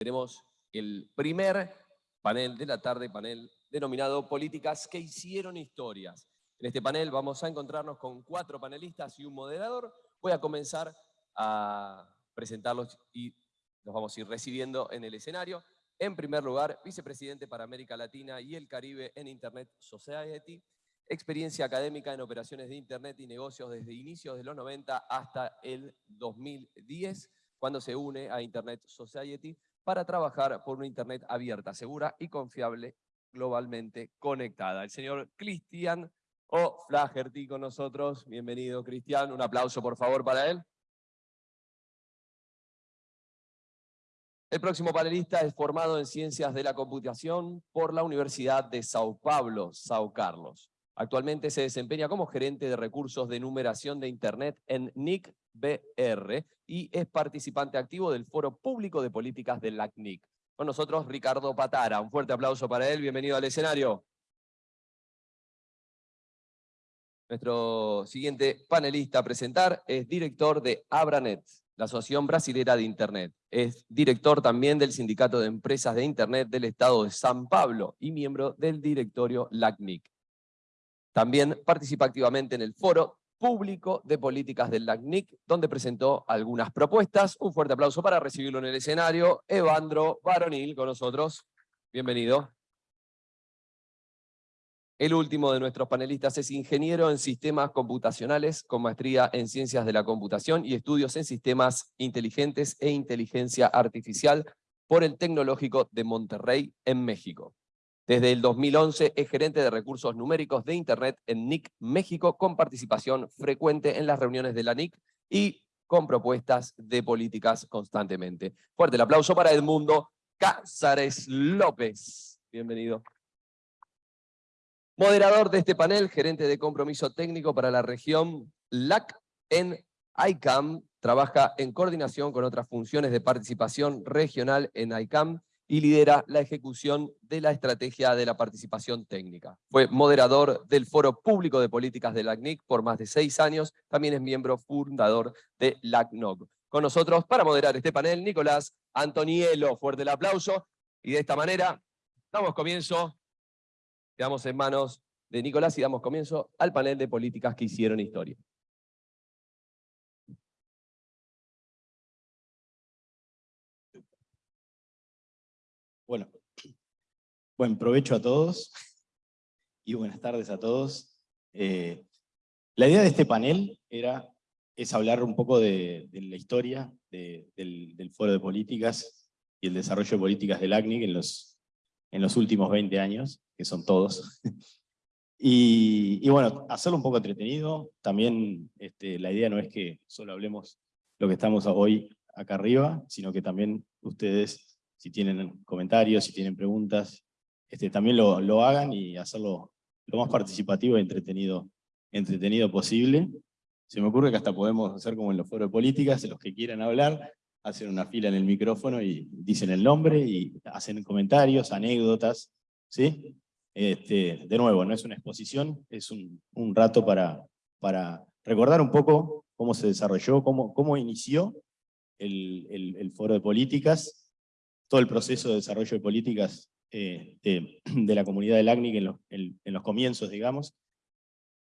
Tenemos el primer panel de la tarde, panel denominado Políticas que hicieron historias. En este panel vamos a encontrarnos con cuatro panelistas y un moderador. Voy a comenzar a presentarlos y los vamos a ir recibiendo en el escenario. En primer lugar, vicepresidente para América Latina y el Caribe en Internet Society, experiencia académica en operaciones de Internet y negocios desde inicios de los 90 hasta el 2010, cuando se une a Internet Society para trabajar por una Internet abierta, segura y confiable, globalmente conectada. El señor Cristian O'Flaherty con nosotros. Bienvenido, Cristian. Un aplauso, por favor, para él. El próximo panelista es formado en Ciencias de la Computación por la Universidad de Sao Paulo, Sao Carlos. Actualmente se desempeña como gerente de recursos de numeración de Internet en NIC BR y es participante activo del Foro Público de Políticas del LACNIC. Con nosotros Ricardo Patara. Un fuerte aplauso para él. Bienvenido al escenario. Nuestro siguiente panelista a presentar es director de Abranet, la Asociación Brasilera de Internet. Es director también del Sindicato de Empresas de Internet del Estado de San Pablo y miembro del directorio LACNIC. También participa activamente en el foro público de políticas del LACNIC, donde presentó algunas propuestas. Un fuerte aplauso para recibirlo en el escenario. Evandro Baronil con nosotros. Bienvenido. El último de nuestros panelistas es ingeniero en sistemas computacionales con maestría en ciencias de la computación y estudios en sistemas inteligentes e inteligencia artificial por el Tecnológico de Monterrey en México. Desde el 2011 es gerente de recursos numéricos de Internet en NIC México, con participación frecuente en las reuniones de la NIC y con propuestas de políticas constantemente. Fuerte el aplauso para Edmundo Cázares López. Bienvenido. Moderador de este panel, gerente de compromiso técnico para la región LAC en ICAM, trabaja en coordinación con otras funciones de participación regional en ICAM y lidera la ejecución de la estrategia de la participación técnica. Fue moderador del Foro Público de Políticas de LACNIC por más de seis años, también es miembro fundador de LACNOG. Con nosotros, para moderar este panel, Nicolás Antonielo. Fuerte el aplauso. Y de esta manera, damos comienzo, quedamos en manos de Nicolás y damos comienzo al panel de políticas que hicieron historia. Bueno, buen provecho a todos y buenas tardes a todos. Eh, la idea de este panel era, es hablar un poco de, la historia del, Foro de Políticas y el desarrollo de políticas del ACNIC en los, últimos 20 años, que son todos. Y, bueno, hacerlo un poco entretenido. También este, la idea no es que solo hablemos lo que estamos hoy acá arriba, sino que también ustedes si tienen comentarios, si tienen preguntas, este, también lo, hagan y hacerlo lo más participativo y entretenido, entretenido posible. Se me ocurre que hasta podemos hacer como en los foros de políticas, los que quieran hablar, hacen una fila en el micrófono y dicen el nombre y hacen comentarios, anécdotas, ¿sí? Este, de nuevo, no es una exposición, es un, rato para, para recordar un poco cómo se desarrolló, cómo, cómo inició el, el foro de políticas todo el proceso de desarrollo de políticas eh, de, la comunidad del ACNIC en los, comienzos, digamos,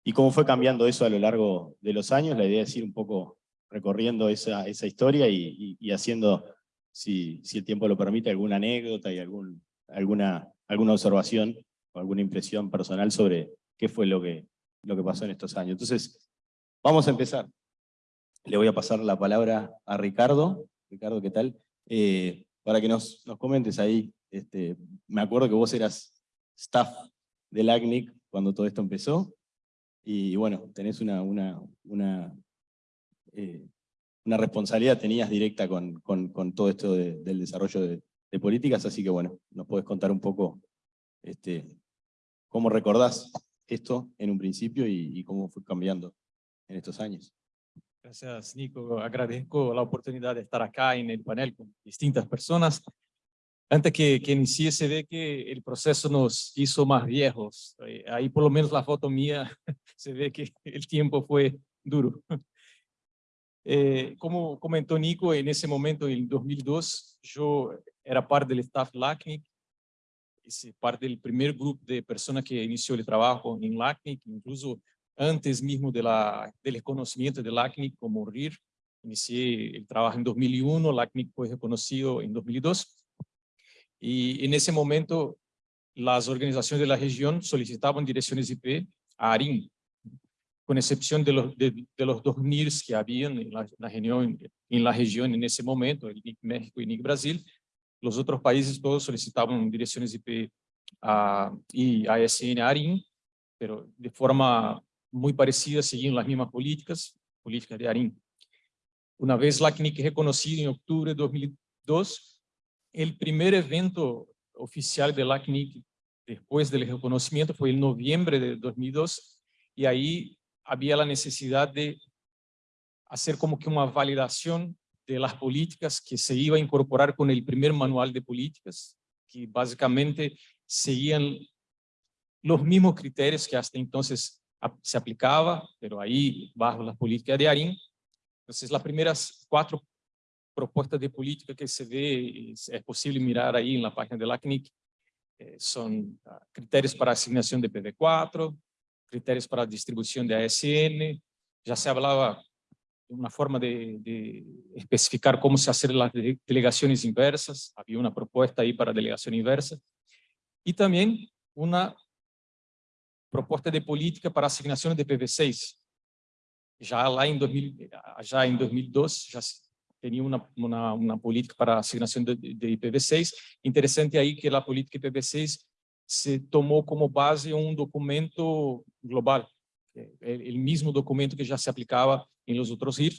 y cómo fue cambiando eso a lo largo de los años. La idea es ir un poco recorriendo esa, historia y, haciendo, si, el tiempo lo permite, alguna anécdota y alguna, alguna observación o alguna impresión personal sobre qué fue lo que, lo que pasó en estos años. Entonces, vamos a empezar. Le voy a pasar la palabra a Ricardo. Ricardo, ¿qué tal? Eh, para que nos, comentes ahí. Este, me acuerdo que vos eras staff del ACNIC cuando todo esto empezó, y bueno, tenés una, una, una, eh, responsabilidad, tenías directa con, con, todo esto del desarrollo de, políticas, así que bueno, nos podés contar un poco este, cómo recordás esto en un principio y cómo fue cambiando en estos años. Gracias, Nico. Agradezco la oportunidad de estar acá en el panel con distintas personas. Antes que, que inicie, se ve que el proceso nos hizo más viejos. Eh, ahí por lo menos la foto mía, se ve que el tiempo fue duro. Eh, como comentó Nico, en ese momento, en 2002, yo era parte del staff LACNIC, parte del primer grupo de personas que inició el trabajo en LACNIC, incluso antes mismo de la, del reconocimiento de LACNIC como RIR. Inicié el trabajo en 2001, LACNIC fue reconocido en 2002. Y en ese momento, las organizaciones de la región solicitaban direcciones IP a ARIN, con excepción de los, de, los dos NIRs que habían en la, región, en la región en ese momento, el NIC México y NIC Brasil, los otros países todos solicitaban direcciones IP a, y ASN ARIN, pero de forma muy parecida, seguían las mismas políticas, políticas de ARIN. Una vez la CNIC reconocida en octubre de 2002, el primer evento oficial de la CNIC después del reconocimiento fue en noviembre de 2002 y ahí había la necesidad de hacer como que una validación de las políticas que se iba a incorporar con el primer manual de políticas, que básicamente seguían los mismos criterios que hasta entonces se aplicaba, pero ahí bajo la política de ARIN. Entonces las primeras cuatro propuestas de política que se ve, es, posible mirar ahí en la página de la CNIC, eh, son ah, criterios para asignación de PV4, criterios para distribución de ASN, ya se hablaba de una forma de, de, especificar cómo se hacen las delegaciones inversas, había una propuesta ahí para delegación inversa, y también una propuesta de política para asignación de PV6. Ya lá em, 2000, já em 2012, já tinha uma, uma, uma política para asignação de, de IPv6. Interessante aí que a política IPv6 se tomou como base um documento global, é o mesmo documento que já se aplicava em los outros RIR,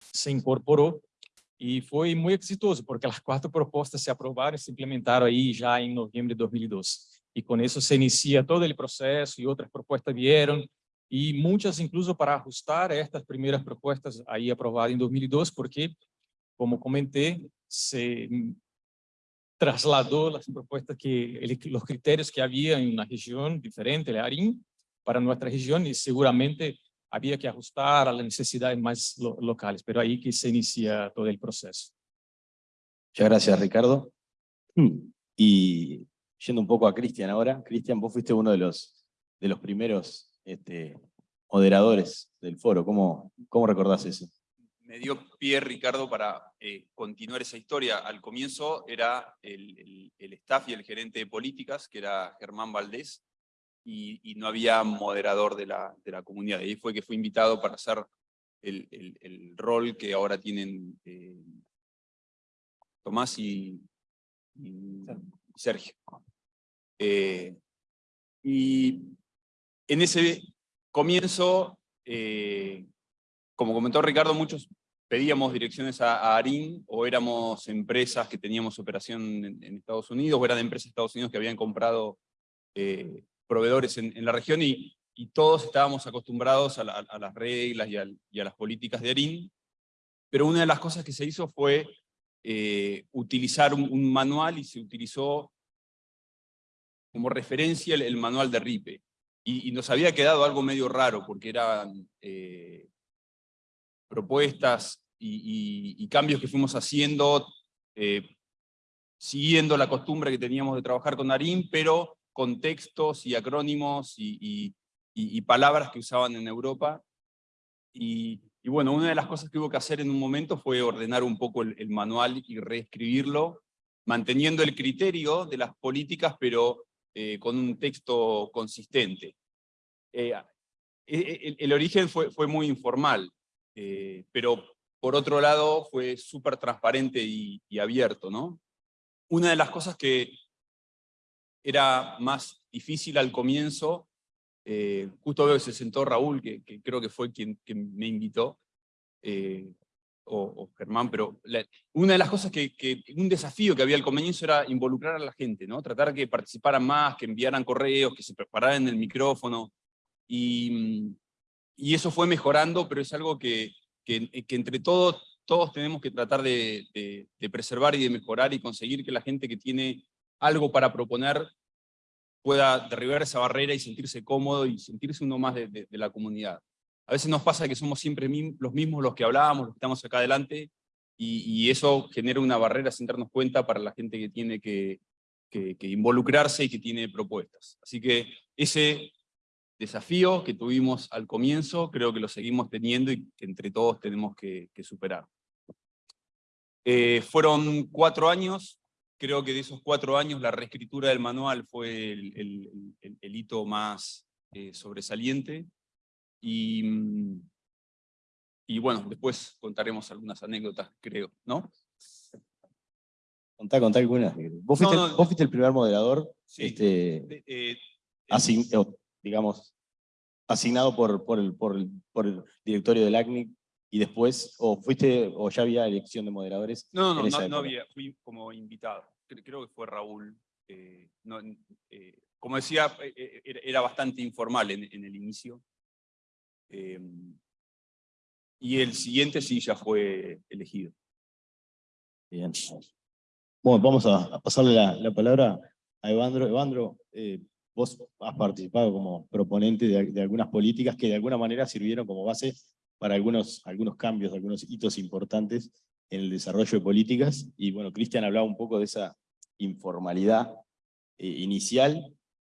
se incorporou e foi muito exitoso, porque as quatro propostas se aprovaram e se implementaram aí já em novembro de 2012 y con eso se inicia todo el proceso y otras propuestas vieron y muchas incluso para ajustar estas primeras propuestas ahí aprobadas en 2002 porque, como comenté, se trasladó las propuestas que, los criterios que había en una región diferente, el ARIN, para nuestra región y seguramente había que ajustar a las necesidades más locales, pero ahí que se inicia todo el proceso. Muchas gracias, Ricardo. Y yendo un poco a Cristian ahora, Cristian, vos fuiste uno de los, de los primeros este, moderadores del foro, ¿Cómo, ¿cómo recordás eso? Me dio pie Ricardo para eh, continuar esa historia. Al comienzo era el, el, staff y el gerente de políticas, que era Germán Valdés, y, no había moderador de la, de la comunidad. Y ahí fue que fue invitado para hacer el, el rol que ahora tienen eh, Tomás y, Sergio. Eh, y en ese comienzo, eh, como comentó Ricardo, muchos pedíamos direcciones a, ARIN o éramos empresas que teníamos operación en, Estados Unidos o eran empresas de Estados Unidos que habían comprado eh, proveedores en, la región y, todos estábamos acostumbrados a, las reglas y, a las políticas de ARIN, pero una de las cosas que se hizo fue utilizar un, manual y se utilizó como referencia el, manual de RIPE. Y, nos había quedado algo medio raro, porque eran eh, propuestas y, cambios que fuimos haciendo, eh, siguiendo la costumbre que teníamos de trabajar con ARIN, pero con textos y acrónimos y, palabras que usaban en Europa. Y, bueno, una de las cosas que hubo que hacer en un momento fue ordenar un poco el manual y reescribirlo, manteniendo el criterio de las políticas, pero eh, con un texto consistente. Eh, e, e, el, origen fue, fue muy informal, eh, pero por otro lado fue súper transparente y, abierto. ¿no? Una de las cosas que era más difícil al comienzo, justo veo que se sentó Raúl, que, creo que fue quien, quien me invitó, o, Germán, pero una de las cosas que, un desafío que había al comienzo era involucrar a la gente, ¿no? tratar que participaran más, que enviaran correos, que se prepararan el micrófono, y, y eso fue mejorando, pero es algo que, que, entre todos, todos tenemos que tratar de, de, preservar y de mejorar y conseguir que la gente que tiene algo para proponer pueda derribar esa barrera y sentirse cómodo y sentirse uno más de, la comunidad. a veces nos pasa que somos siempre los mismos los que hablábamos, los que estamos acá adelante, y, eso genera una barrera sin darnos cuenta para la gente que tiene que, involucrarse y que tiene propuestas. Así que ese desafío que tuvimos al comienzo, creo que lo seguimos teniendo y que entre todos tenemos que, que superar. Eh, fueron cuatro años, creo que de esos cuatro años la reescritura del manual fue el, el- el- el hito más eh, sobresaliente, y, mm, y bueno, después contaremos algunas anécdotas, creo, ¿no? Contá, contá algunas. Vos fuiste, No, no, vos fuiste el primer moderador, Sí. este, eh, asign- digamos, asignado por, por, el, por, el, por el directorio del ACNIC y después, o fuiste, o ya había elección de moderadores. No, no, no, no había, fui como invitado. Cre- Creo que fue Raúl. eh, no, eh, como decía, eh, era, bastante informal en, en el inicio. Eh, y el siguiente sí ya fue elegido. Bien. Bueno, vamos a, pasarle la, la palabra a Evandro. Evandro, vos has participado como proponente de, de algunas políticas que de alguna manera sirvieron como base para algunos, algunos cambios, algunos hitos importantes en el desarrollo de políticas. Y bueno, Cristian hablaba un poco de esa informalidad eh, inicial,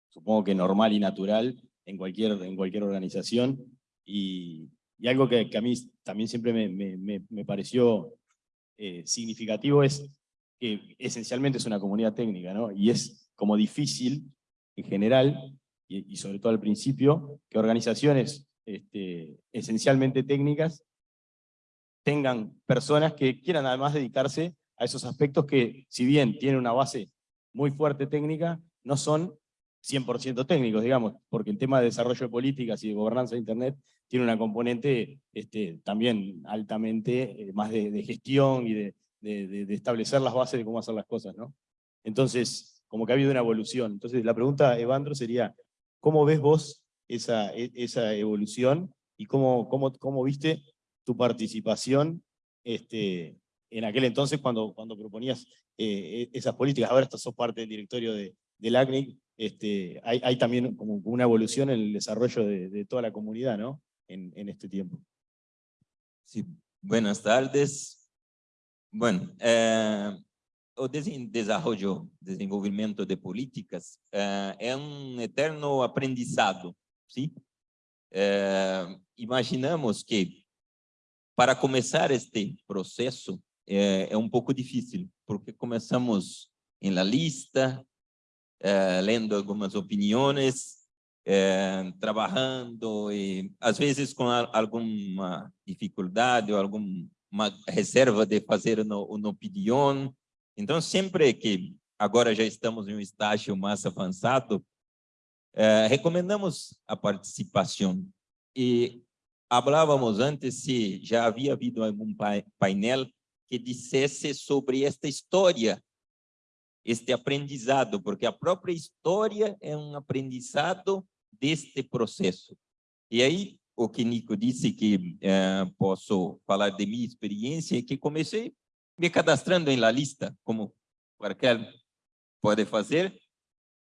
supongo que normal y natural en cualquier, en cualquier organización. Y, y algo que, a mí también siempre me, me- me- me pareció eh, significativo es que esencialmente es una comunidad técnica, ¿no? Y es como difícil, en general, y, y sobre todo al principio, que organizaciones este, esencialmente técnicas tengan personas que quieran además dedicarse a esos aspectos que, si bien tienen una base muy fuerte técnica, no son 100% técnicos, digamos, porque el tema de desarrollo de políticas y de gobernanza de Internet tiene una componente este, también altamente eh, más de, gestión y de- de establecer las bases de cómo hacer las cosas, ¿no? Entonces, como que ha habido una evolución. Entonces, la pregunta, Evandro, sería, ¿cómo ves vos esa, e- esa evolución y cómo, cómo, cómo viste tu participación este, en aquel entonces cuando, cuando proponías eh, e- esas políticas? Ahora sos parte del directorio de, del ACNIC, este, hay, hay también como una evolución en el desarrollo de, de toda la comunidad, ¿no? En, en este tiempo. Sí, buenas tardes. Bueno, eh, o desarrollo, de políticas eh, é um eterno aprendizado, sim? Eh, imaginamos que para começar este processo é, é um pouco difícil, porque começamos em la lista, eh, lendo algumas opiniões, eh, trabalhando e às vezes com a- alguma dificuldade ou alguma reserva de fazer no, uma opinião. Então, sempre que agora já estamos em um estágio mais avançado, eh, recomendamos a participação. E falávamos antes se já havia havido algum pai- painel que dissesse sobre esta história este aprendizado, porque a própria história é um aprendizado deste processo. E aí, o que Nico disse que eh, posso falar de minha experiência, é que comecei me cadastrando em la lista, como qualquer pode fazer,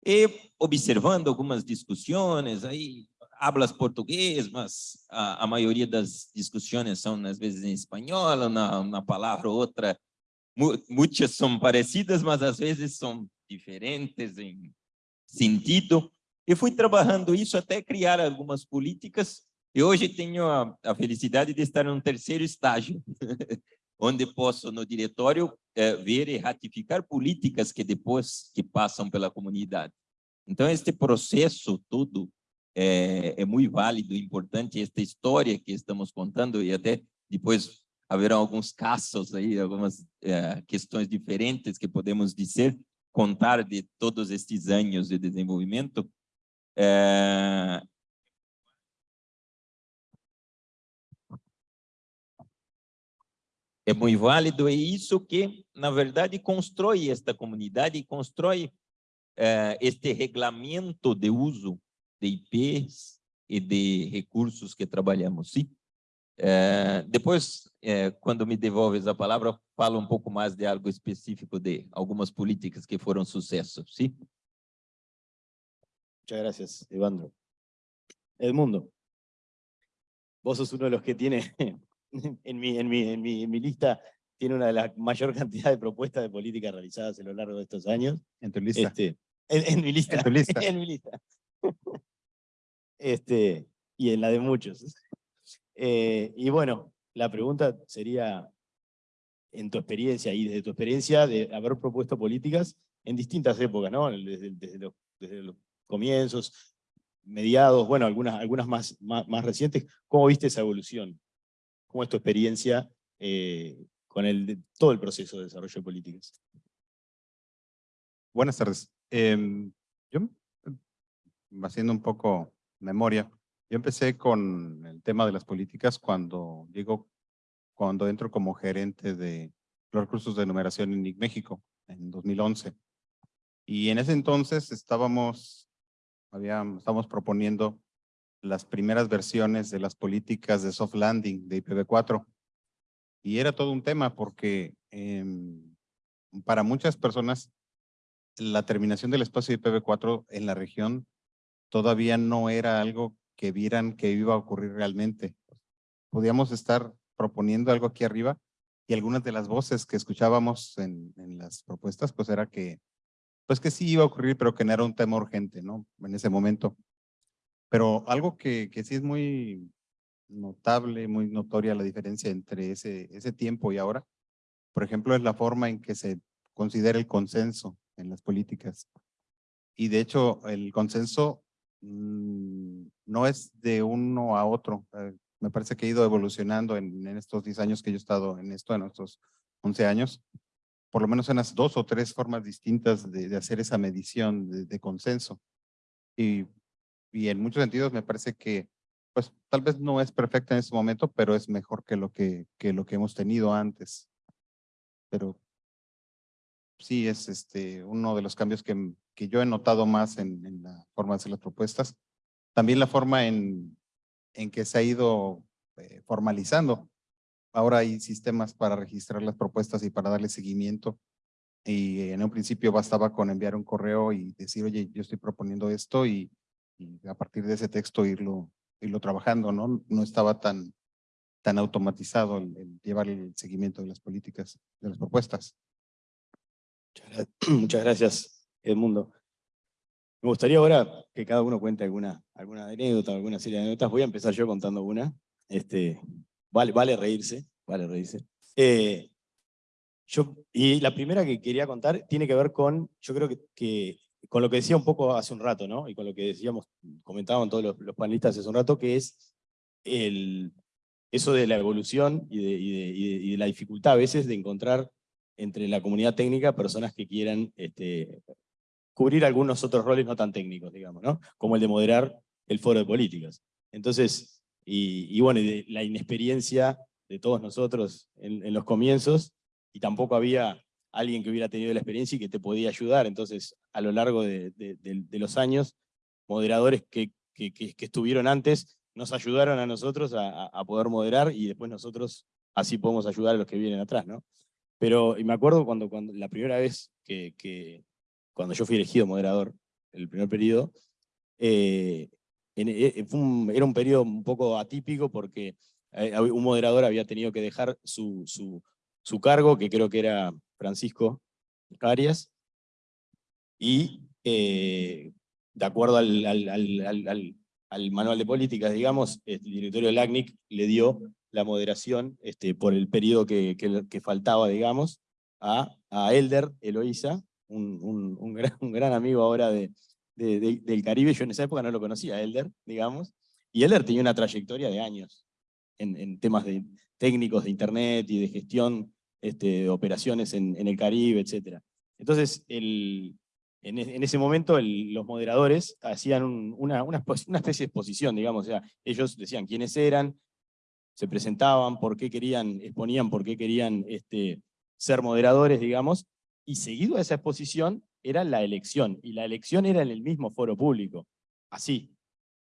e observando algumas discussões, aí hablas português, mas a, a maioria das discussões são, às vezes, em espanhol, uma, uma palavra ou outra mu- muitas são parecidas, mas às vezes são diferentes em sentido. E fui trabalhando isso até criar algumas políticas. E hoje tenho a, a felicidade de estar no terceiro estágio, onde posso, no diretório, eh, ver e ratificar políticas que depois que passam pela comunidade. Então, este processo todo é, é muito válido, importante, esta história que estamos contando, e até depois haverão alguns casos aí, algumas eh, questões diferentes que podemos dizer, contar de todos estes anos de desenvolvimento. Eh, é muito válido, e isso que, na verdade, constrói esta comunidade e constrói eh, este regulamento de uso de IPs e de recursos que trabalhamos. Sim? Eh, depois, eh, quando me devolves a palavra, falo um pouco mais de algo específico de algumas políticas que foram sucesso, sim? Muchas gracias, Evandro. Edmundo. vos sos uno de los que tiene, en mi, en mi, en mi, en mi lista, tiene una de las mayor cantidad de propuestas de política realizadas a lo largo de estos años. En tu lista. Este, en, en mi lista. En tu lista. en mi lista. Este, y en la de muchos. Eh, y bueno, la pregunta sería, en tu experiencia y desde tu experiencia de haber propuesto políticas en distintas épocas, ¿no? Desde, desde, los, desde los comienzos, mediados, bueno, algunas, algunas más, más, más, recientes, ¿cómo viste esa evolución? ¿Cómo es tu experiencia eh, con el, todo el proceso de desarrollo de políticas? Buenas tardes. Eh, yo, haciendo un poco memoria, yo empecé con el tema de las políticas cuando llego, cuando entro como gerente de los recursos de numeración en NIC México, en 2011. Y en ese entonces estábamos, habíamos, estábamos proponiendo las primeras versiones de las políticas de soft landing de IPv4. Y era todo un tema porque eh, para muchas personas la terminación del espacio IPv4 en la región todavía no era algo que vieran que iba a ocurrir realmente. Podíamos estar proponiendo algo aquí arriba y algunas de las voces que escuchábamos en, en, las propuestas, pues era que, pues que sí iba a ocurrir, pero que no era un tema urgente, ¿no? En ese momento. Pero algo que, que sí es muy notable, muy notoria la diferencia entre ese, ese tiempo y ahora, por ejemplo, es la forma en que se considera el consenso en las políticas. Y de hecho, el consenso mmm, no es de uno a otro. Eh, me parece que ha ido evolucionando en, en, estos 10 años que yo he estado en esto, en estos 11 años, por lo menos en las dos o tres formas distintas de, de hacer esa medición de, de consenso. Y, y, en muchos sentidos me parece que, pues tal vez no es perfecta en este momento, pero es mejor que lo que, que, lo que hemos tenido antes. Pero sí es este, uno de los cambios que, que yo he notado más en, en, la forma de hacer las propuestas. También la forma en, en que se ha ido eh, formalizando. Ahora hay sistemas para registrar las propuestas y para darle seguimiento. Y en un principio bastaba con enviar un correo y decir, oye, yo estoy proponiendo esto y, y a partir de ese texto irlo, irlo trabajando, ¿no? No estaba tan, tan automatizado el, el llevar el seguimiento de las políticas, de las propuestas. Muchas gracias, Edmundo. Me gustaría ahora que cada uno cuente alguna, alguna anécdota, alguna serie de anécdotas. Voy a empezar yo contando una. Este, vale, vale reírse, vale reírse. Eh, yo, y la primera que quería contar tiene que ver con, yo creo que, que, con lo que decía un poco hace un rato, ¿no? Y con lo que decíamos, comentaban todos los, panelistas hace un rato, que es el, eso de la evolución y de, la dificultad a veces de encontrar entre la comunidad técnica personas que quieran este, cubrir algunos otros roles no tan técnicos, digamos, ¿no? Como el de moderar el foro de políticas. Entonces, y, bueno, la inexperiencia de todos nosotros en, los comienzos, y tampoco había alguien que hubiera tenido la experiencia y que te podía ayudar. Entonces, a lo largo de, los años, moderadores que, estuvieron antes nos ayudaron a nosotros a, poder moderar y después nosotros así podemos ayudar a los que vienen atrás, ¿no? Pero, y me acuerdo cuando, la primera vez que, cuando yo fui elegido moderador, el primer periodo, eh, un, era un periodo un poco atípico porque eh, un moderador había tenido que dejar su, su cargo, que creo que era Francisco Arias, y eh, de acuerdo al, al, al, al, manual de políticas, digamos, el directorio del ACNIC le dio la moderación este, por el periodo que, faltaba, digamos, a, Elder Eloísa, un, gran, amigo ahora de, del Caribe, yo en esa época no lo conocía, Elder, digamos, y Elder tenía una trayectoria de años en, en temas de, técnicos de internet y de gestión este, operaciones en, el Caribe, etc. Entonces, el, en, ese momento los moderadores hacían una, especie de exposición, digamos, o sea, ellos decían quiénes eran, se presentaban, por qué querían, exponían por qué querían este, ser moderadores, digamos, y seguido a esa exposición era la elección, y la elección era en el mismo foro público, así,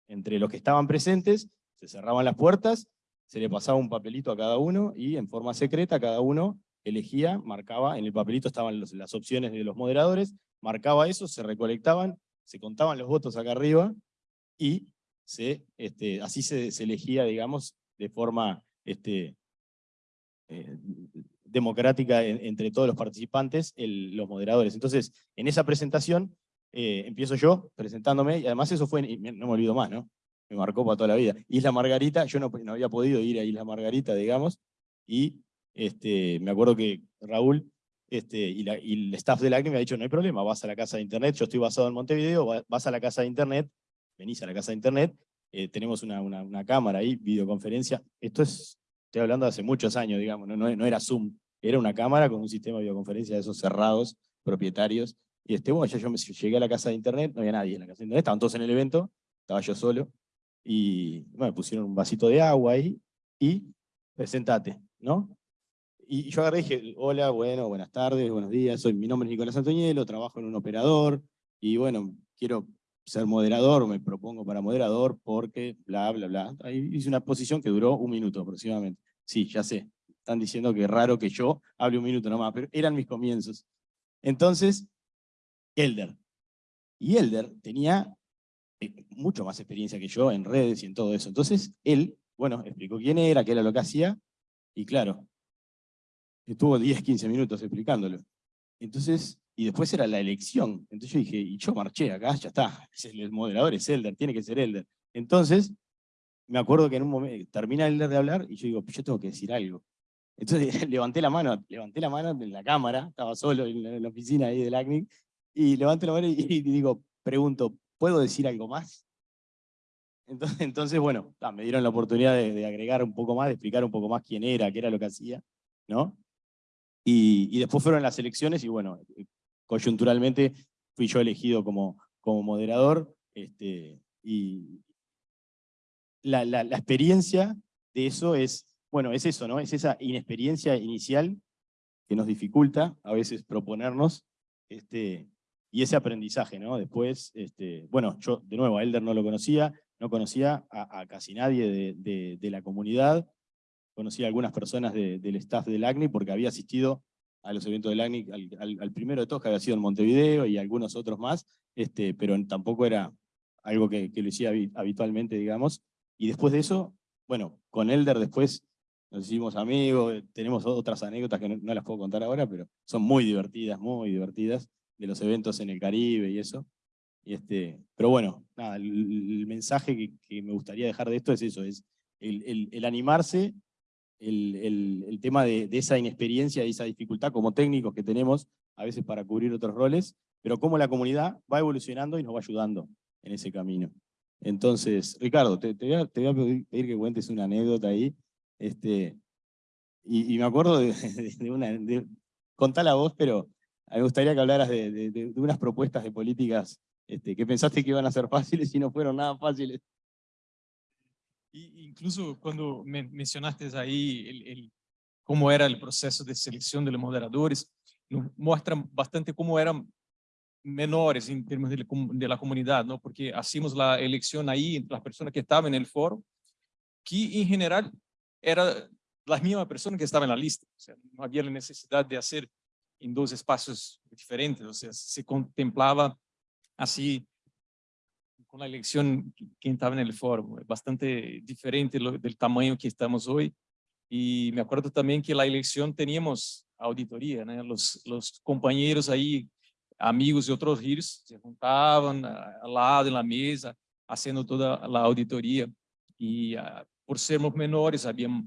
entre los que estaban presentes, se cerraban las puertas, se le pasaba un papelito a cada uno, y en forma secreta cada uno elegía, marcaba, en el papelito estaban las opciones de los moderadores, marcaba eso, se recolectaban, se contaban los votos acá arriba, y este, así se, elegía, digamos, de forma este, eh, democrática en- entre todos los participantes, los moderadores. Entonces, en esa presentación eh, empiezo yo presentándome, y además eso fue, no me olvido más, ¿no? Me marcó para toda la vida. Isla Margarita, yo no, no había podido ir a Isla Margarita, digamos, y este, me acuerdo que Raúl este, y, la- el staff del ACNI me ha dicho, no hay problema, vas a la casa de internet, yo estoy basado en Montevideo, va- vas a la casa de internet, venís a la casa de internet, eh, tenemos una, una, cámara ahí, videoconferencia, esto es, estoy hablando de hace muchos años, digamos, no, no, no era Zoom, era una cámara con un sistema de videoconferencia de esos cerrados, propietarios, y este, bueno, ya yo me, llegué a la casa de internet, no había nadie en la casa de internet, estaban todos en el evento, estaba yo solo, y bueno, pusieron un vasito de agua ahí, y presentate, ¿no? Y yo agarré dije, hola, bueno, buenas tardes, buenos días, soy, mi nombre es Nicolás Antoñelo, trabajo en un operador, y bueno, quiero ser moderador, me propongo para moderador porque bla, bla, bla. Ahí hice una posición que duró un minuto aproximadamente. Sí, ya sé, están diciendo que es raro que yo hable un minuto nomás, pero eran mis comienzos. Entonces, Elder. Y Elder tenía mucho más experiencia que yo en redes y en todo eso. Entonces, él, bueno, explicó quién era, qué era lo que hacía, y claro, estuvo 10, 15 minutos explicándolo. Entonces, y después era la elección. Entonces yo dije, y yo marché acá, ya está, es el moderador es Elder, tiene que ser Elder. Entonces, me acuerdo que en un momento, termina Elder de hablar, y yo digo, yo tengo que decir algo. Entonces levanté la mano, levanté la mano en la cámara, estaba solo en la, en oficina ahí del ACNIC, y levanto la mano y, y digo, pregunto, ¿puedo decir algo más? Entonces, entonces bueno, me dieron la oportunidad de, agregar un poco más, de explicar un poco más quién era, qué era lo que hacía, ¿no? Y, después fueron las elecciones y bueno, coyunturalmente fui yo elegido como, como moderador este, y la, la, la experiencia de eso es, bueno, es eso, ¿no? Es esa inexperiencia inicial que nos dificulta a veces proponernos este, y ese aprendizaje, ¿no? Después, este, bueno, yo de nuevo a Elder no lo conocía, no conocía a, casi nadie de, la comunidad, conocí a algunas personas de- del staff del ACNI porque había asistido a los eventos del ACNI, al, al- al primero de todos que había sido en Montevideo y algunos otros más, este, pero tampoco era algo que, que lo hacía habi- habitualmente, digamos. Y después de eso, bueno, con Elder después nos hicimos amigos, tenemos otras anécdotas que no las puedo contar ahora, pero son muy divertidas, muy divertidas, de los eventos en el Caribe y eso. Y este, pero bueno, nada, el, el mensaje que, que me gustaría dejar de esto es eso, es el, el- el animarse el, tema de, de esa inexperiencia y esa dificultad como técnicos que tenemos a veces para cubrir otros roles, pero cómo la comunidad va evolucionando y nos va ayudando en ese camino. Entonces, Ricardo, te, te voy, a, te voy a pedir que cuentes una anécdota ahí. Este, y, y me acuerdo de, de- de una... De, contala vos, pero a mí me gustaría que hablaras de, de- de- unas propuestas de políticas este, que pensaste que iban a ser fáciles y no fueron nada fáciles. Y incluso cuando men- mencionaste ahí el, el- cómo era el proceso de selección de los moderadores, nos muestra bastante cómo eran menores en términos de, la de la comunidad, ¿no? Porque hacíamos la elección ahí entre las personas que estaban en el foro, que en general eran las mismas personas que estaban en la lista. O sea, no había la necesidad de hacer en dos espacios diferentes, o sea, se contemplaba así con la elección quien estaba en el foro, bastante diferente del tamaño que estamos hoy. Y me acuerdo también que la elección teníamos auditoría, ¿no? los, los compañeros ahí, amigos de otros giros, se juntaban al lado en la mesa, haciendo toda la auditoría. Y ah, por sermos menores, habíamos,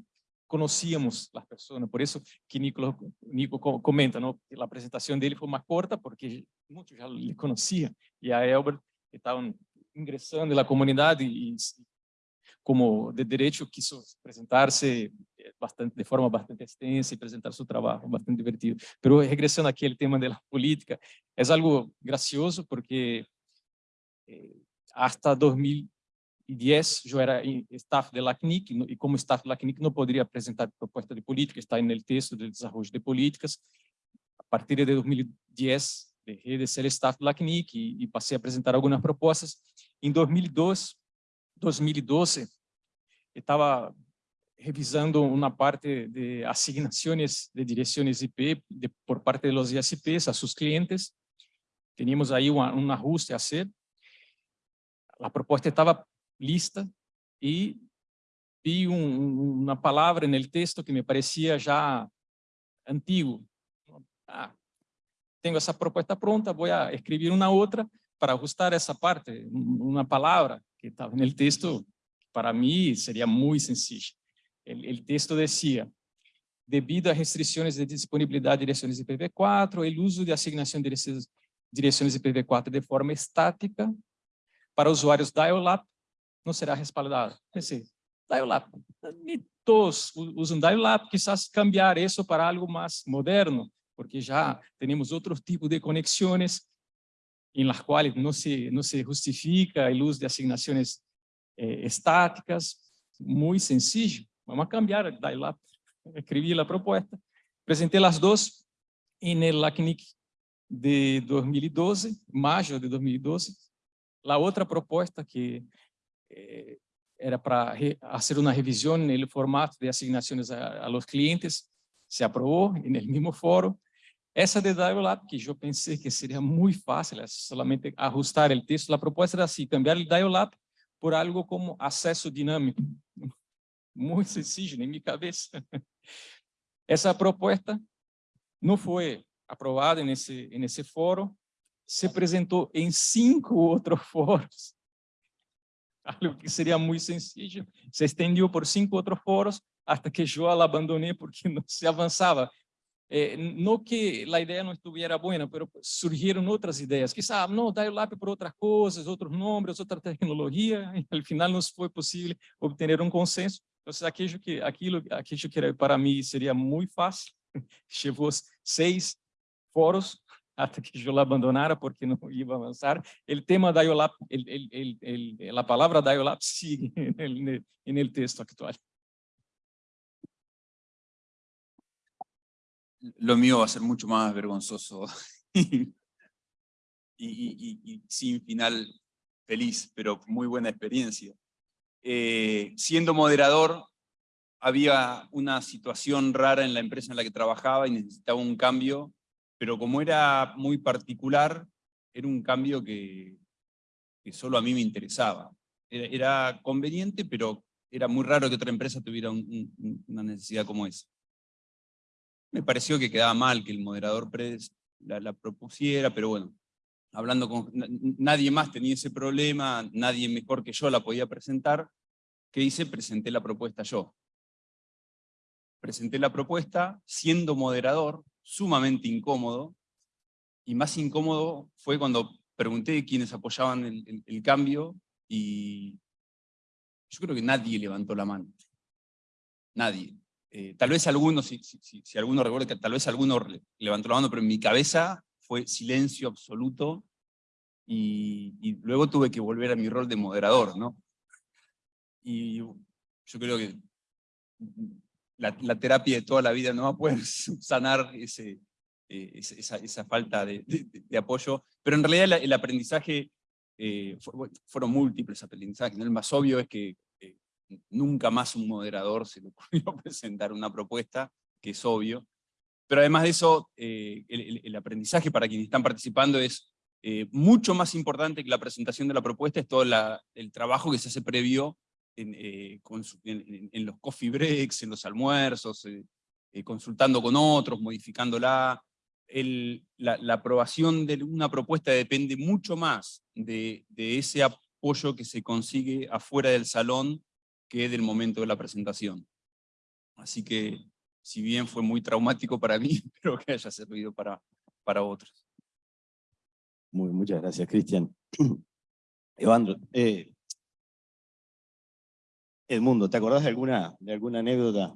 conocíamos las personas, por eso que Nico, Nico co- comenta, ¿no? que la presentación dele fue más corta, porque muchos ya le conocían, y a Elbert estaban ingresando en la comunidad y, y como de derecho quiso presentarse eh, bastante, de forma bastante extensa y presentar su trabajo, bastante divertido. Pero regresando aquí al tema de la política, es algo gracioso porque eh, hasta 2010 yo era in- staff de la CNIC y no- y como staff de la CNIC no podría presentar propuesta de política, está en el texto de desarrollo de políticas. A partir de 2010 dejé de ser staff de la CNIC y, y pasé a presentar algunas propuestas. Em 2002, 2012, estava revisando uma parte de asignações de direções IP de, por parte de los ISPs a seus clientes. Teníamos aí uma, um ajuste a ser. A proposta estava lista e vi un- un- una palabra en el texto que me parecía ya antiguo. Ah, tengo essa propuesta pronta, voy a escribir una otra para ajustar essa parte, un- una palabra que estaba en el texto, para mí sería muy sencilla. El, el texto decía, debido a restrições de disponibilidade de direções IPv4, o uso de asignação de direções- direções IPv4 de forma estática para usuários dial-up não será respaldado. Pensei, todos u- usam dial-up, quizás cambiar isso para algo mais moderno, porque já temos outro tipo de conexões em las quais não se, não se justifica o uso de asignações eh, estáticas, muito sencillo. Vamos a cambiar el dial-up escribí la propuesta, presenté las dos en el ACNIC de 2012, mayo de 2012. La otra propuesta que eh, era para re- hacer una revisión en el formato de asignaciones a, a los clientes, se aprobó en el mismo foro. Essa de Dialab, que eu pensei que seria muito fácil, é solamente ajustar o texto, a proposta era assim, cambiar o Dialab por algo como acesso dinâmico. Muito sencillo em minha cabeça. Essa proposta não foi aprovada nesse nesse fórum, se apresentou em cinco outros fóruns, algo que seria muito sencillo, se estendeu por cinco outros fóruns, até que eu abandonei porque não se avançava. Eh, não que a ideia não estivesse boa, mas surgiram outras ideias. Quizá, não, dar o lápis por outras coisas, outros nomes, outra tecnologia, e ao final não foi possível obter um consenso. Então, aquilo que, aquilo, aquilo que era para mim seria muito fácil, levou seis fóruns até que eu abandonara porque não ia avançar. O tema da IOLAP, el, el, el, el, a palavra da IOLAP sigue no el, texto atual. Lo mío va a ser mucho más vergonzoso y- y- y sin final feliz, pero muy buena experiencia. Eh, siendo moderador, había una situación rara en la empresa en la que trabajaba y necesitaba un cambio, pero como era muy particular, era un cambio que, solo a mí me interesaba. Era, conveniente, pero era muy raro que otra empresa tuviera un- un- una necesidad como esa. Me pareció que quedaba mal que el moderador la, la propusiera, pero bueno, hablando con na- nadie más tenía ese problema, nadie mejor que yo la podía presentar. ¿Qué hice? Presenté la propuesta yo. Presenté la propuesta siendo moderador, sumamente incómodo, y más incómodo fue cuando pregunté quiénes apoyaban el, cambio, y yo creo que nadie levantó la mano. Nadie. Eh, tal vez alguno, si, si, si- si alguno recuerda que tal vez alguno le- levantó la mano, pero en mi cabeza fue silencio absoluto, y, y luego tuve que volver a mi rol de moderador, ¿no? Y yo creo que la, terapia de toda la vida no va a poder sanar ese, eh, esa, falta de, apoyo, pero en realidad la- el aprendizaje eh, fueron múltiples aprendizajes. El más obvio es que eh, nunca más un moderador se le ocurrió presentar una propuesta, que es obvio, pero además de eso, eh, el, el- el aprendizaje para quienes están participando es eh, mucho más importante que la presentación de la propuesta, es todo el trabajo que se hace previo en, eh, en- en- en los coffee breaks, en los almuerzos, eh, eh, consultando con otros, modificándola. El- la, la aprobación de una propuesta depende mucho más de, de ese apoyo que se consigue afuera del salón que del momento de la presentación. Así que, si bien fue muy traumático para mí, espero que haya servido para, para otros. Muy, muchas gracias, Cristian. Evandro, eh, Edmundo, ¿te acordás de alguna, de alguna anécdota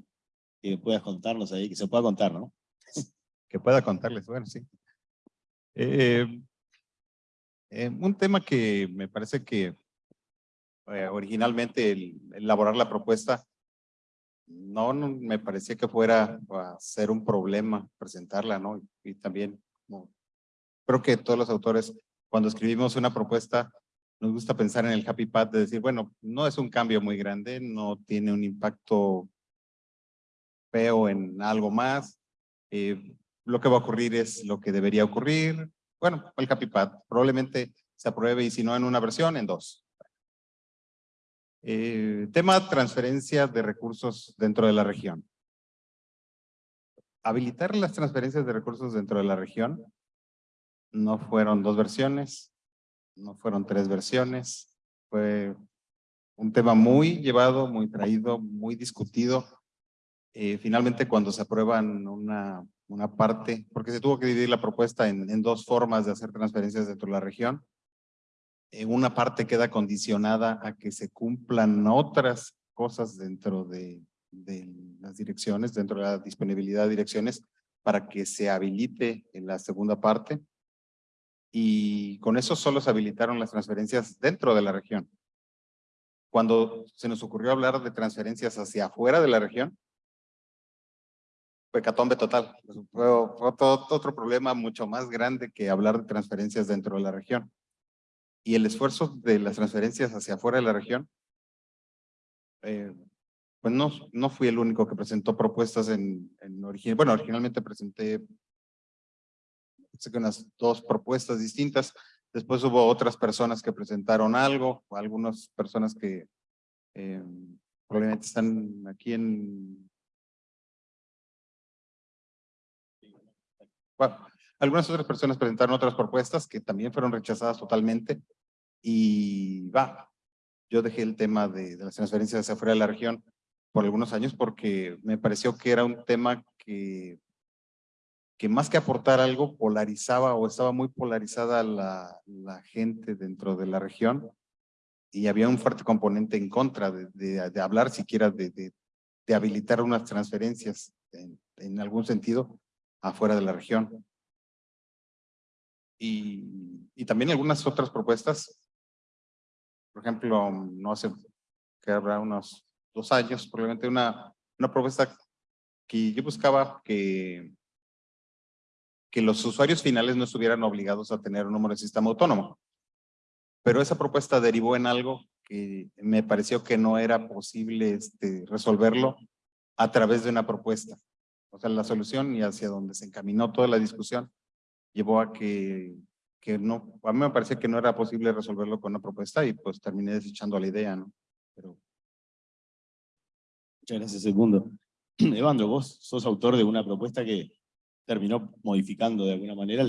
que puedas contarnos ahí, que se pueda contar, no? que pueda contarles, bueno, sí. Eh, eh, un tema que me parece que eh, originalmente el, elaborar la propuesta no, no me parecía que fuera a ser un problema presentarla, ¿no? Y, también, como, creo que todos los autores, cuando escribimos una propuesta, nos gusta pensar en el happy path de decir, bueno, no es un cambio muy grande, no tiene un impacto feo en algo más, eh, lo que va a ocurrir es lo que debería ocurrir. Bueno, el happy path probablemente se apruebe y si no en una versión, en dos. Eh, tema transferencia de recursos dentro de la región. Habilitar las transferencias de recursos dentro de la región no fueron dos versiones, no fueron tres versiones, fue un tema muy llevado, muy traído, muy discutido. Eh, finalmente cuando se aprueban una, una parte, porque se tuvo que dividir la propuesta en, dos formas de hacer transferencias dentro de la región, eh, una parte queda condicionada a que se cumplan otras cosas dentro de, de las direcciones, dentro de la disponibilidad de direcciones, para que se habilite en la segunda parte. Y con eso solo se habilitaron las transferencias dentro de la región. Cuando se nos ocurrió hablar de transferencias hacia afuera de la región, fue catombe total. Fue, otro problema mucho más grande que hablar de transferencias dentro de la región y el esfuerzo de las transferencias hacia afuera de la región, eh, pues no, no fui el único que presentó propuestas en, en origen. Bueno, originalmente presenté unas dos propuestas distintas. Después hubo otras personas que presentaron algo, algunas personas que eh, probablemente están aquí en... Bueno, algunas otras personas presentaron otras propuestas que también fueron rechazadas totalmente. Y va, yo dejé el tema de, las transferencias hacia afuera de la región por algunos años porque me pareció que era un tema que, que más que aportar algo polarizaba o estaba muy polarizada la, la gente dentro de la región y había un fuerte componente en contra de, de, hablar siquiera de, de, habilitar unas transferencias en, en algún sentido afuera de la región. Y, y, también algunas otras propuestas por ejemplo, no hace que habrá unos dos años, probablemente una, una propuesta que yo buscaba que, que los usuarios finales no estuvieran obligados a tener un número de sistema autónomo. Pero esa propuesta derivó en algo que me pareció que no era posible este, resolverlo a través de una propuesta. O sea, la solución y hacia donde se encaminó toda la discusión llevó a que que no, a mí me parecía que no era posible resolverlo con una propuesta y pues terminé desechando la idea, ¿no? Pero... Muchas gracias, Segundo. Evandro, vos sos autor de una propuesta que terminó modificando de alguna manera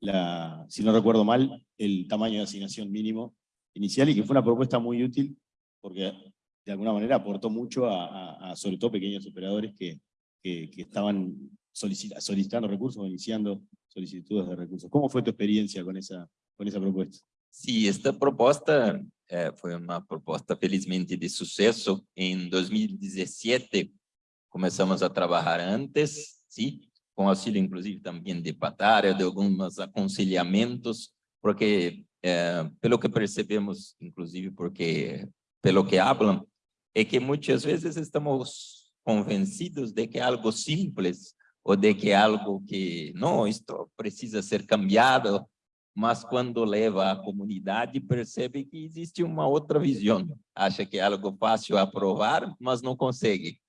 la, si no recuerdo mal, el tamaño de asignación mínimo inicial y que fue una propuesta muy útil porque de alguna manera aportó mucho a, sobre todo pequeños operadores que, que, estaban solicitando recursos o iniciando solicitudes de recursos. ¿Cómo fue tu experiencia con esa, con esa propuesta? Sí, esta proposta eh, fue una propuesta felizmente de suceso. En 2017 comenzamos a trabajar antes, ¿sí? Con auxílio inclusive también de Patária, de algunos aconselhamentos, porque eh, pelo que percebemos, inclusive porque pelo que hablan, é que muitas vezes estamos convencidos de que algo simples ou de que algo que, não, isto precisa ser cambiado, mas quando leva à comunidade percebe que existe uma outra visão. Acha que é algo fácil aprovar, mas não consegue.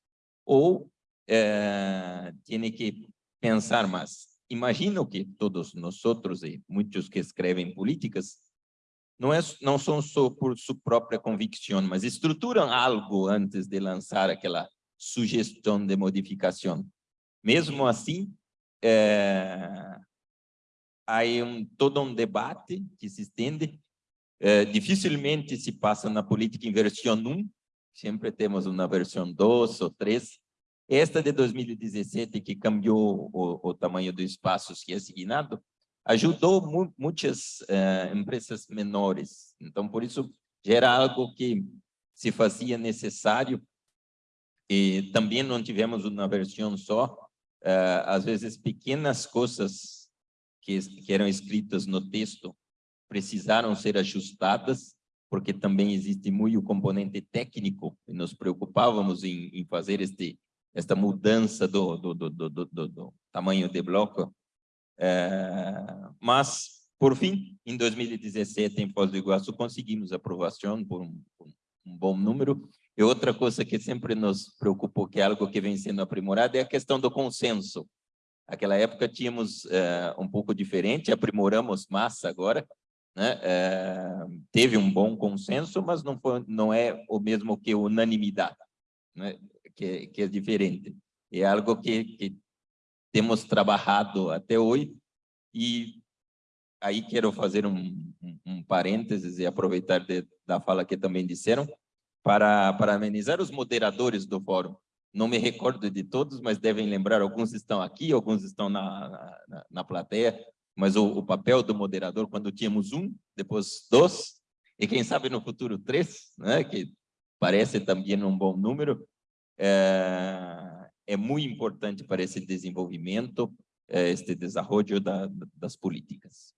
Ou é, tem que pensar mais. Imagino que todos nós outros e muitos que escrevem políticas não, é, não são só por sua própria convicção, mas estruturam algo antes de lançar aquela sugestão de modificação. Mesmo assim, é, há um, todo um debate que se estende. É, dificilmente se passa na política em versão 1, sempre temos uma versão 2 ou 3. Esta de 2017, que cambiou o, o tamanho do espaço que é assignado, ajudou mu muitas uh, empresas menores. Então, por isso, gera algo que se fazia necessário. E também não tivemos uma versão só, uh, às vezes pequenas coisas que, que eram escritas no texto precisaram ser ajustadas, porque também existe muito o componente técnico, e nos preocupávamos em, em fazer este, esta mudança do, do, do, do, tamanho de bloco. Uh, mas, por fim, em 2017, em Foz do Iguaçu, conseguimos aprovação por um, por um bom número, e outra coisa que sempre nos preocupou, que é algo que vem sendo aprimorado, é a questão do consenso. Naquela época tínhamos uh, um pouco diferente, aprimoramos massa agora, né? É, teve um bom consenso, mas não, foi, não é o mesmo que unanimidade, né? Que, que é diferente. É algo que, que temos trabalhado até hoje e aí quero fazer um, um, um parênteses e aproveitar de, da fala que também disseram para, para amenizar os moderadores do fórum. Não me recordo de todos, mas devem lembrar, alguns estão aqui, alguns estão na, na, na plateia, mas o, o, papel do moderador, quando tínhamos um, depois dois, e quem sabe no futuro três, né, que parece também um bom número, é, é muito importante para esse desenvolvimento, é, este desenvolvimento da, das políticas.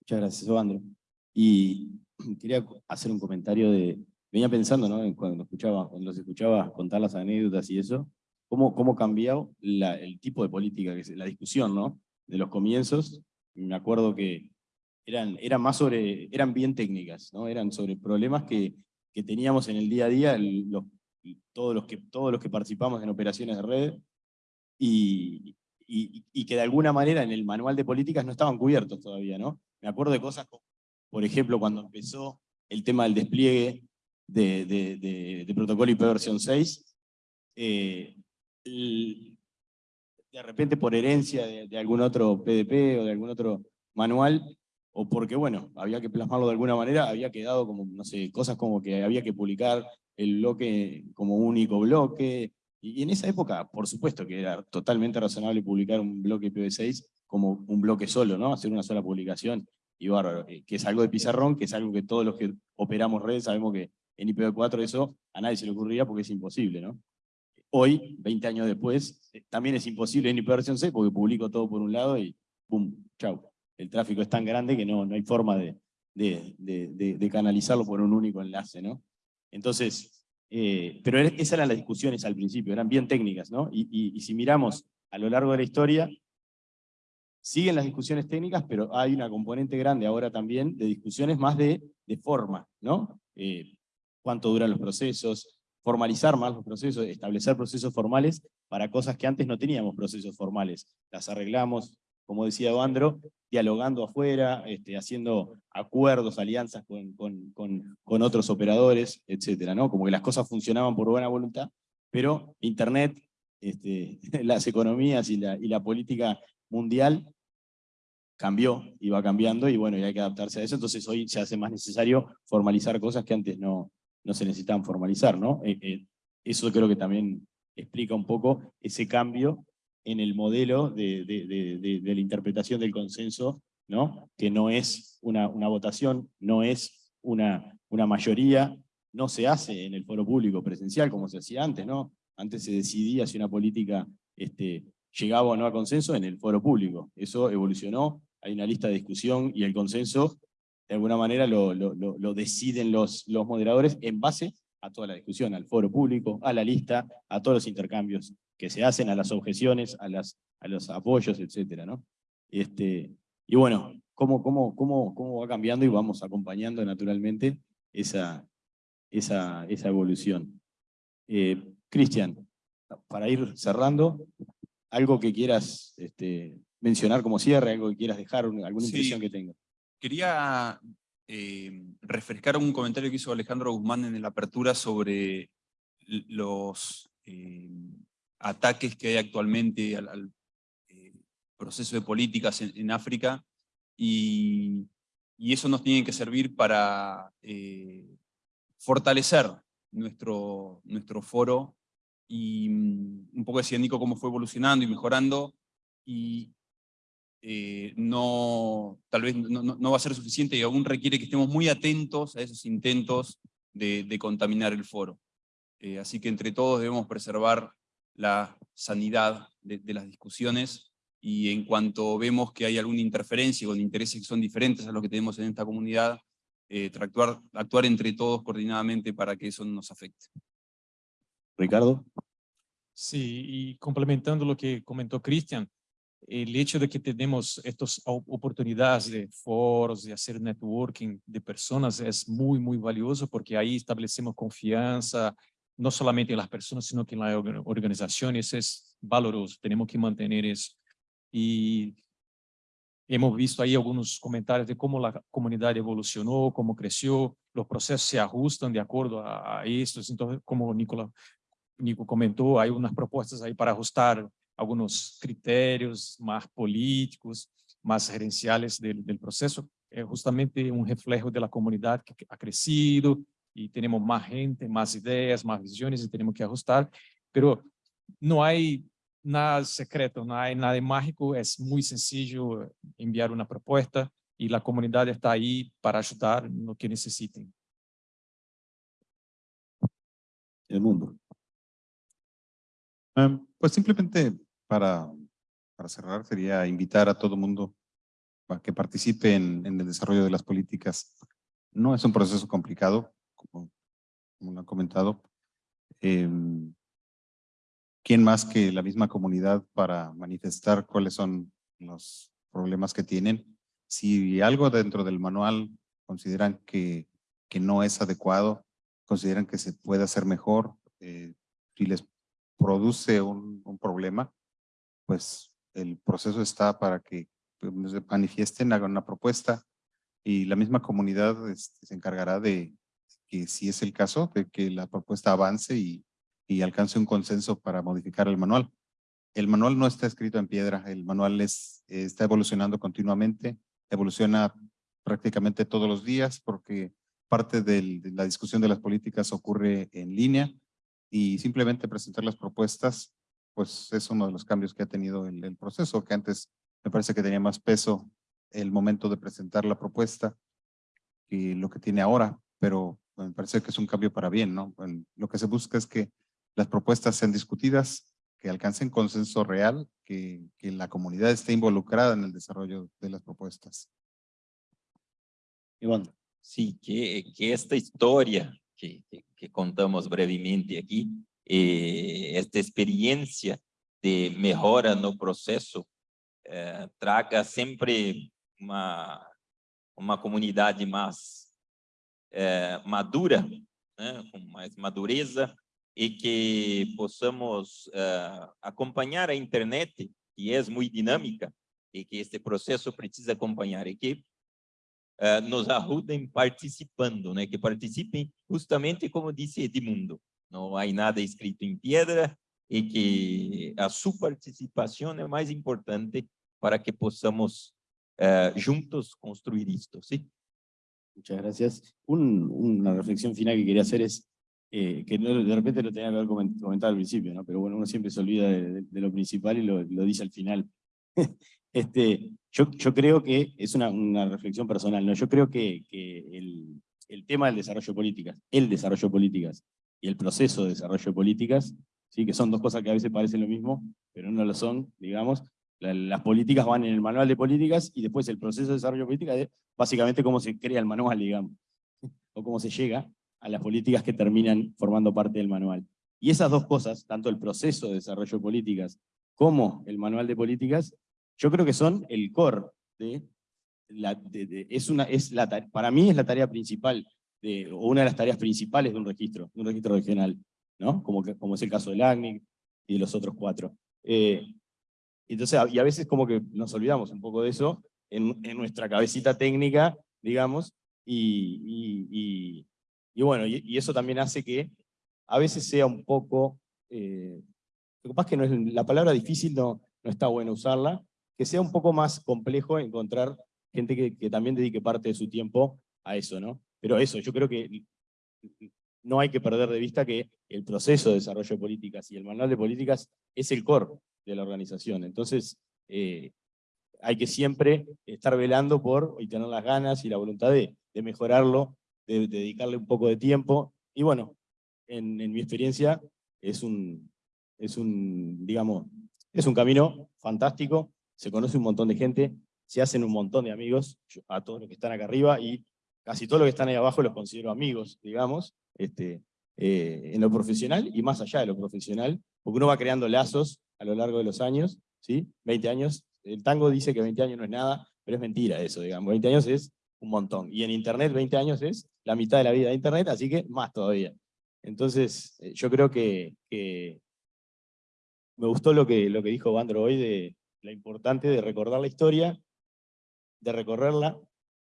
Muchas gracias, Andro. Y quería hacer un comentario de, venía pensando, ¿no? Cuando escuchaba, cuando los escuchaba contar las anécdotas y eso, cómo, cómo cambiado la, el tipo de política, la discusión, ¿no? De los comienzos, me acuerdo que eran, eran más sobre, eran bien técnicas, ¿no? Eran sobre problemas que, que teníamos en el día a día, los, todos, los que, todos los que participamos en operaciones de red, y, y, y que de alguna manera en el manual de políticas no estaban cubiertos todavía, ¿no? Me acuerdo de cosas como, por ejemplo, cuando empezó el tema del despliegue de, de, de, de protocolo IP versión 6, eh, de repente por herencia de, algún otro PDP o de algún otro manual, o porque, bueno, había que plasmarlo de alguna manera, había quedado como, no sé, cosas como que había que publicar el bloque como único bloque, y, en esa época, por supuesto que era totalmente razonable publicar un bloque IPv6 como un bloque solo, ¿no? Hacer una sola publicación, y bárbaro, eh, que es algo de pizarrón, que es algo que todos los que operamos redes sabemos que en IPv4 eso a nadie se le ocurriría porque es imposible, ¿no? Hoy, 20 años después, eh, también es imposible en IPv6 porque publico todo por un lado y ¡pum! ¡Chau! El tráfico es tan grande que no, no hay forma de, de, de, de canalizarlo por un único enlace, ¿no? Entonces, eh, pero esas eran las discusiones al principio, eran bien técnicas, ¿no? Y, si miramos a lo largo de la historia, Siguen las discusiones técnicas, pero hay una componente grande ahora también de discusiones más de, de forma, ¿no? Eh, cuánto duran los procesos, formalizar más los procesos, establecer procesos formales para cosas que antes no teníamos procesos formales. Las arreglamos, como decía Andro, dialogando afuera, este, haciendo acuerdos, alianzas con, otros operadores, etcétera, ¿no? Como que las cosas funcionaban por buena voluntad, pero Internet, este, las economías y la, política mundial cambió va cambiando y bueno, hay que adaptarse a eso, entonces hoy se hace más necesario formalizar cosas que antes no, no se necesitaban formalizar, ¿no? Eh, eh, eso creo que también explica un poco ese cambio en el modelo de, la interpretación del consenso, ¿no? Que no es una, votación, no es una, mayoría, no se hace en el foro público presencial como se hacía antes, ¿no? Antes se decidía si una política este, llegaba o no a consenso en el foro público. Eso evolucionó hay una lista de discusión y el consenso, de alguna manera lo, deciden los, los moderadores en base a toda la discusión, al foro público, a la lista, a todos los intercambios que se hacen, a las objeciones, a, las, a los apoyos, etc. ¿no? Este, y bueno, cómo, cómo, cómo, cómo va cambiando y vamos acompañando naturalmente esa, esa, esa evolución. Eh, Cristian, para ir cerrando, algo que quieras este, mencionar como cierre, algo que quieras dejar, alguna impresión que tengas. Quería eh, refrescar un comentario que hizo Alejandro Guzmán en la apertura sobre los eh, ataques que hay actualmente al, eh, proceso de políticas en, África y, eso nos tiene que servir para fortalecer nuestro, nuestro foro y mm, un poco decía Nico cómo fue evolucionando y mejorando y, eh, no, tal vez no, no, va a ser suficiente y aún requiere que estemos muy atentos a esos intentos de, de contaminar el foro. Eh, así que entre todos debemos preservar la sanidad de, de, las discusiones y en cuanto vemos que hay alguna interferencia con intereses que son diferentes a los que tenemos en esta comunidad, eh, actuar, actuar entre todos coordinadamente para que eso no nos afecte. Ricardo. Sí, y complementando lo que comentó Cristian, el hecho de que tenemos estas oportunidades de foros, de hacer networking de personas es muy, muy valioso porque ahí establecemos confianza, no solamente en las personas, sino que en la organización. Eso es valoroso, tenemos que mantener eso. Y hemos visto ahí algunos comentarios de cómo la comunidad evolucionó, cómo creció, los procesos se ajustan de acuerdo a, a estos. Entonces, como Nicola, Nico comentó, hay unas propuestas ahí para ajustar algunos criterios más políticos, más gerenciales del, del proceso. Es justamente un reflejo de la comunidad que ha crecido y tenemos más gente, más ideas, más visiones y tenemos que ajustar, pero no hay nada secreto, no hay nada mágico, es muy sencillo enviar una propuesta y la comunidad está ahí para ayudar en lo que necesiten. El mundo. Eh, Pues simplemente para, para cerrar sería invitar a todo mundo a que participe en, en el desarrollo de las políticas. No es un proceso complicado, como, como lo han comentado. Em, ¿Quién más que la misma comunidad para manifestar cuáles son los problemas que tienen? Si algo dentro del manual consideran que, que no es adecuado, consideran que se puede hacer mejor, eh, si les produce un, un problema, pues el proceso está para que pues, manifiesten, hagan una propuesta y la misma comunidad este, se encargará de que si es el caso, que la propuesta avance y, y alcance un consenso para modificar el manual. El manual no está escrito en piedra, el manual es, está evolucionando continuamente, evoluciona prácticamente todos los días porque parte de la discusión de las políticas ocurre en línea y simplemente presentar las propuestas, pues es uno de los cambios que ha tenido el, el proceso, que antes me parece que tenía más peso el momento de presentar la propuesta que lo que tiene ahora, pero me parece que es un cambio para bien, ¿no? Lo que se busca es que las propuestas sean discutidas, que alcancen consenso real, que, la comunidad esté involucrada en el desarrollo de las propuestas. Iván. Sí, que, esta historia que, contamos brevemente aqui, eh, esta experiência de melhora no processo, eh, traga sempre uma, uma comunidade mais eh, madura, né, com mais madureza, e que possamos eh, acompanhar a internet, que é muito dinâmica, e que este processo precisa acompanhar, e que eh, nos ajudem participando, né? que participem justamente como disse Edmundo, não há nada escrito em pedra e que a sua participação é mais importante para que possamos eh, juntos construir isto, ¿sí? Muchas gracias. Un- una reflexión final que quería hacer es, eh, que no- de repente lo tenía que haber comen- comentado al principio, ¿no? pero bueno, uno siempre se olvida de, lo principal y lo, dice al final. este, yo, creo que es una, reflexión personal, ¿no? yo creo que, el tema del desarrollo de políticas, el desarrollo de políticas y el proceso de desarrollo de políticas, ¿sí? que son dos cosas que a veces parecen lo mismo, pero no lo son, digamos, La- las políticas van en el manual de políticas y después el proceso de desarrollo de políticas es básicamente cómo se crea el manual, digamos, o cómo se llega a las políticas que terminan formando parte del manual. Y esas dos cosas, tanto el proceso de desarrollo de políticas como el manual de políticas, yo creo que son el core de la, es una, es la, para mí es la tarea principal, de, o una de las tareas principales de un registro, de un registro regional, ¿no? Como, es el caso del ACNIC y de los otros cuatro. Eh, entonces, y a veces como que nos olvidamos un poco de eso en, nuestra cabecita técnica, digamos, y, bueno, y eso también hace que a veces sea un poco, eh, lo que pasa es que no es, la palabra difícil no, no está bueno usarla, que sea un poco más complejo encontrar gente que, que también dedique parte de su tiempo a eso, ¿no? Pero eso, yo creo que no hay que perder de vista que el proceso de desarrollo de políticas y el manual de políticas es el core de la organización. Entonces, eh, hay que siempre estar velando por y tener las ganas y la voluntad de, de mejorarlo, de, de dedicarle un poco de tiempo. Y bueno, en, en mi experiencia es un, es un, digamos, es un camino fantástico, se conoce un montón de gente, se hacen un montón de amigos, a todos los que están acá arriba y casi todos los que están ahí abajo los considero amigos, digamos, este, eh, en lo profesional y más allá de lo profesional, porque uno va creando lazos a lo largo de los años, ¿sí? 20 años, el tango dice que 20 años no es nada, pero es mentira eso, digamos, 20 años es un montón, y en internet 20 años es la mitad de la vida de internet, así que más todavía. Entonces, eh, yo creo que, me gustó lo que, lo que dijo Bandro hoy de la importante de recordar la historia de recorrerla,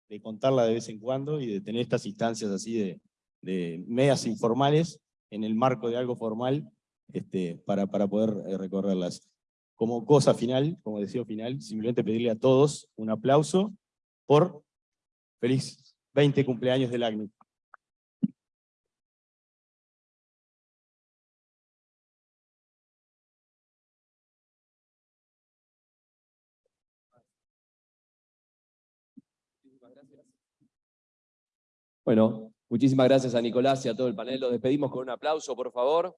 de contarla de vez en cuando y de tener estas instancias así de, medias informales en el marco de algo formal este, para, para poder eh, recorrerlas. Como cosa final, como deseo final, simplemente pedirle a todos un aplauso por feliz 20 cumpleaños del ACNUC. Bueno, muchísimas gracias a Nicolás y a todo el panel. Los despedimos con un aplauso, por favor.